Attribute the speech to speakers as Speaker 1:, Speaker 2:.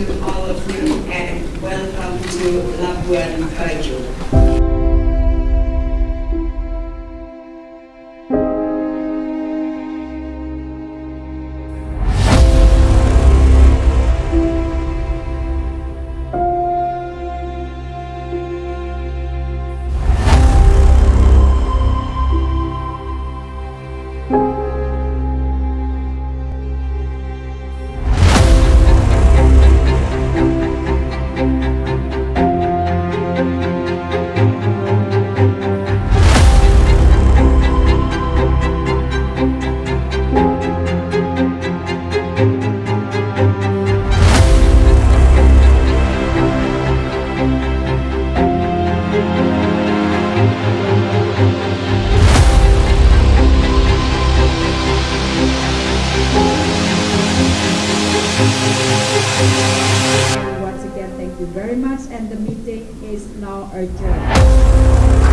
Speaker 1: To all of you and welcome to Labuan Bajo.
Speaker 2: Once again, thank you very much and the meeting is now adjourned.